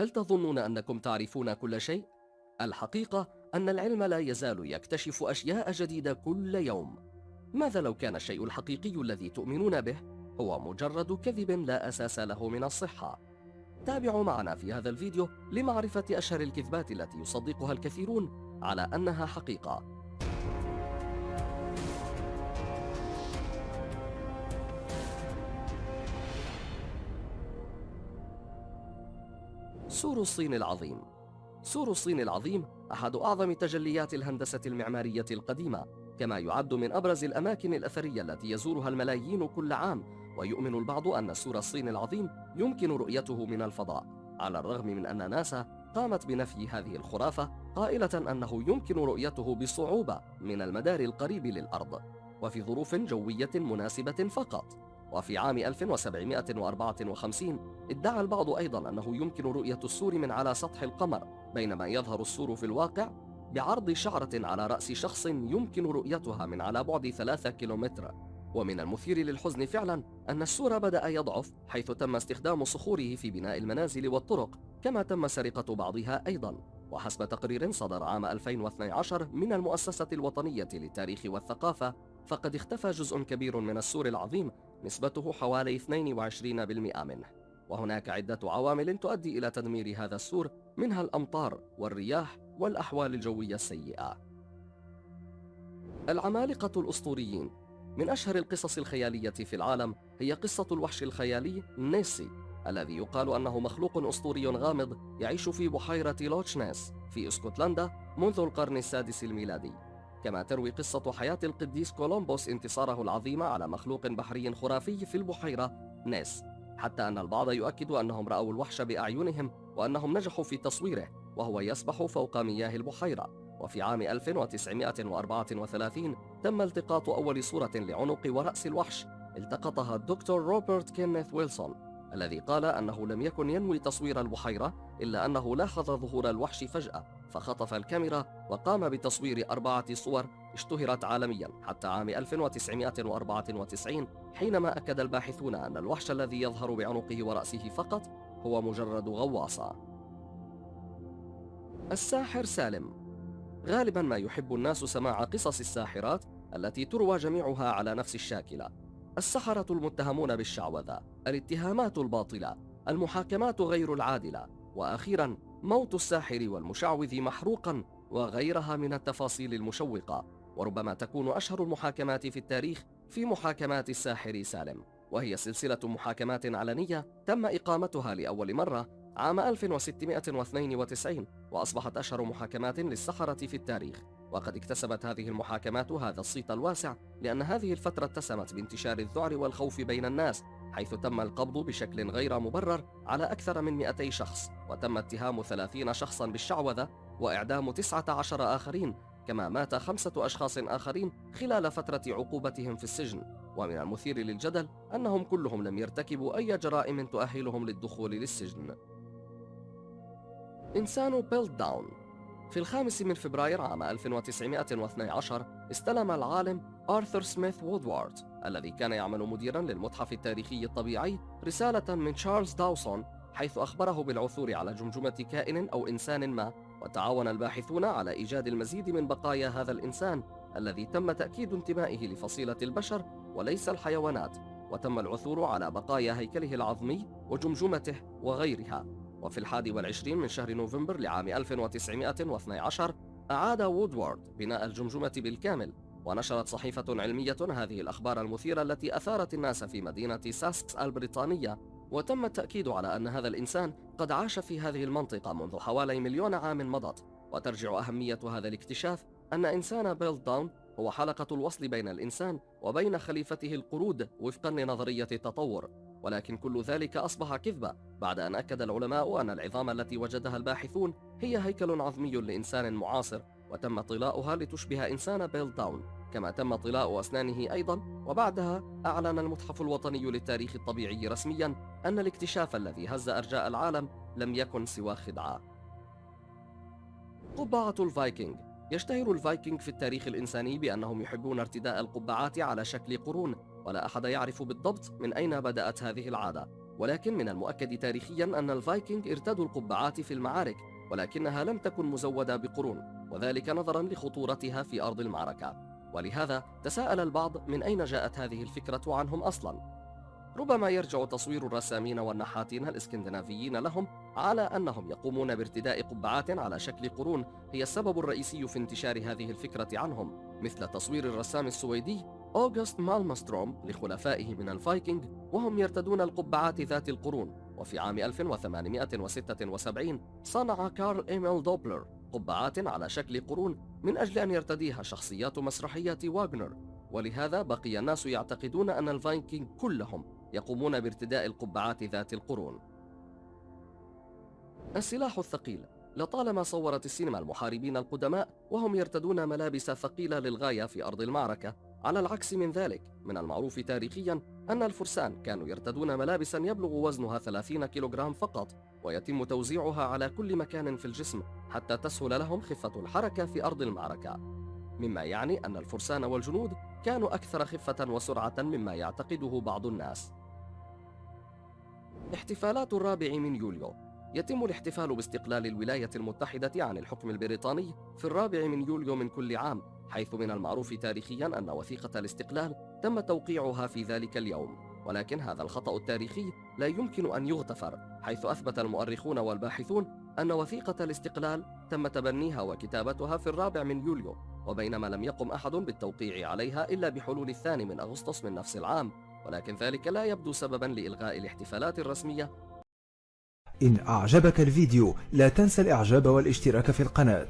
هل تظنون أنكم تعرفون كل شيء؟ الحقيقة أن العلم لا يزال يكتشف أشياء جديدة كل يوم. ماذا لو كان الشيء الحقيقي الذي تؤمنون به هو مجرد كذب لا أساس له من الصحة؟ تابعوا معنا في هذا الفيديو لمعرفة أشهر الكذبات التي يصدقها الكثيرون على أنها حقيقة. سور الصين العظيم. سور الصين العظيم أحد أعظم تجليات الهندسة المعمارية القديمة كما يعد من أبرز الأماكن الأثرية التي يزورها الملايين كل عام ويؤمن البعض أن سور الصين العظيم يمكن رؤيته من الفضاء على الرغم من أن ناسا قامت بنفي هذه الخرافة قائلة أنه يمكن رؤيته بصعوبة من المدار القريب للأرض وفي ظروف جوية مناسبة فقط. وفي عام 1754 ادعى البعض أيضا أنه يمكن رؤية السور من على سطح القمر بينما يظهر السور في الواقع بعرض شعرة على رأس شخص يمكن رؤيتها من على بعد ثلاثة كيلومتر. ومن المثير للحزن فعلا أن السور بدأ يضعف حيث تم استخدام صخوره في بناء المنازل والطرق كما تم سرقة بعضها أيضا. وحسب تقرير صدر عام 2012 من المؤسسة الوطنية للتاريخ والثقافة فقد اختفى جزء كبير من السور العظيم نسبته حوالي 22% منه. وهناك عدة عوامل تؤدي إلى تدمير هذا السور منها الأمطار والرياح والأحوال الجوية السيئة. العمالقة الأسطوريين. من أشهر القصص الخيالية في العالم هي قصة الوحش الخيالي نيسي الذي يقال أنه مخلوق أسطوري غامض يعيش في بحيرة لوتشنيس في اسكتلندا منذ القرن السادس الميلادي. كما تروي قصة حياة القديس كولومبوس انتصاره العظيم على مخلوق بحري خرافي في البحيرة نيس. حتى أن البعض يؤكد أنهم رأوا الوحش بأعينهم وأنهم نجحوا في تصويره وهو يسبح فوق مياه البحيرة. وفي عام 1934 تم التقاط أول صورة لعنق ورأس الوحش التقطها الدكتور روبرت كينيث ويلسون. الذي قال أنه لم يكن ينوي تصوير البحيرة إلا أنه لاحظ ظهور الوحش فجأة فخطف الكاميرا وقام بتصوير أربعة صور اشتهرت عالميا حتى عام 1994 حينما أكد الباحثون أن الوحش الذي يظهر بعنقه ورأسه فقط هو مجرد غواصة. الساحر سالم. غالبا ما يحب الناس سماع قصص الساحرات التي تروى جميعها على نفس الشاكلة. السحرة المتهمون بالشعوذة. الاتهامات الباطلة المحاكمات غير العادلة وأخيرا موت الساحر والمشعوذ محروقا وغيرها من التفاصيل المشوقة وربما تكون أشهر المحاكمات في التاريخ في محاكمات الساحر سالم. وهي سلسلة محاكمات علنية تم إقامتها لأول مرة عام 1692 وأصبحت أشهر محاكمات للسحرة في التاريخ. وقد اكتسبت هذه المحاكمات هذا الصيت الواسع لأن هذه الفترة اتسمت بانتشار الذعر والخوف بين الناس حيث تم القبض بشكل غير مبرر على أكثر من 200 شخص وتم اتهام 30 شخصا بالشعوذة وإعدام 19 آخرين كما مات خمسة أشخاص آخرين خلال فترة عقوبتهم في السجن. ومن المثير للجدل أنهم كلهم لم يرتكبوا أي جرائم تؤهلهم للدخول للسجن. إنسان بيلت داون في الخامس من فبراير عام 1912 استلم العالم آرثر سميث وودوارد الذي كان يعمل مديرا للمتحف التاريخي الطبيعي رسالة من تشارلز داوسون حيث أخبره بالعثور على جمجمة كائن أو إنسان ما وتعاون الباحثون على إيجاد المزيد من بقايا هذا الإنسان الذي تم تأكيد انتمائه لفصيلة البشر وليس الحيوانات وتم العثور على بقايا هيكله العظمي وجمجمته وغيرها. وفي الحادي والعشرين من شهر نوفمبر لعام 1912 أعاد وودوارد بناء الجمجمة بالكامل ونشرت صحيفة علمية هذه الأخبار المثيرة التي أثارت الناس في مدينة ساسكس البريطانية. وتم التأكيد على أن هذا الإنسان قد عاش في هذه المنطقة منذ حوالي مليون عام مضت. وترجع أهمية هذا الاكتشاف أن إنسان بيل داون هو حلقة الوصل بين الإنسان وبين خليفته القرود وفقا لنظرية التطور. ولكن كل ذلك أصبح كذبة بعد أن أكد العلماء أن العظام التي وجدها الباحثون هي هيكل عظمي لإنسان معاصر وتم طلاؤها لتشبه إنسان بيل داون. كما تم طلاء أسنانه أيضا وبعدها أعلن المتحف الوطني للتاريخ الطبيعي رسميا أن الاكتشاف الذي هز أرجاء العالم لم يكن سوى خدعة. قبعة الفايكنج يشتهر الفايكنج في التاريخ الإنساني بأنهم يحبون ارتداء القبعات على شكل قرون ولا أحد يعرف بالضبط من أين بدأت هذه العادة. ولكن من المؤكد تاريخيا أن الفايكنج ارتدوا القبعات في المعارك ولكنها لم تكن مزودة بقرون وذلك نظرا لخطورتها في أرض المعركة. ولهذا تساءل البعض من أين جاءت هذه الفكرة عنهم أصلا. ربما يرجع تصوير الرسامين والنحاتين الإسكندنافيين لهم على أنهم يقومون بارتداء قبعات على شكل قرون هي السبب الرئيسي في انتشار هذه الفكرة عنهم مثل تصوير الرسام السويدي أوغست مالمستروم لخلفائه من الفايكنج وهم يرتدون القبعات ذات القرون. وفي عام 1876 صنع كارل إيميل دوبلر قبعات على شكل قرون من أجل أن يرتديها شخصيات مسرحية واغنر. ولهذا بقي الناس يعتقدون أن الفايكنج كلهم يقومون بارتداء القبعات ذات القرون. السلاح الثقيل. لطالما صورت السينما المحاربين القدماء وهم يرتدون ملابس ثقيلة للغاية في أرض المعركة على العكس من ذلك من المعروف تاريخيا أن الفرسان كانوا يرتدون ملابسا يبلغ وزنها 30 كيلوغرام فقط ويتم توزيعها على كل مكان في الجسم حتى تسهل لهم خفة الحركة في أرض المعركة. مما يعني أن الفرسان والجنود كانوا أكثر خفة وسرعة مما يعتقده بعض الناس. احتفالات الرابع من يوليو. يتم الاحتفال باستقلال الولاية المتحدة عن الحكم البريطاني في الرابع من يوليو من كل عام حيث من المعروف تاريخيا أن وثيقة الاستقلال تم توقيعها في ذلك اليوم ولكن هذا الخطأ التاريخي لا يمكن أن يغتفر حيث أثبت المؤرخون والباحثون أن وثيقة الاستقلال تم تبنيها وكتابتها في الرابع من يوليو وبينما لم يقم أحد بالتوقيع عليها إلا بحلول الثاني من أغسطس من نفس العام ولكن ذلك لا يبدو سببا لإلغاء الاحتفالات الرسمية. إن أعجبك الفيديو لا تنسى الإعجاب والاشتراك في القناة.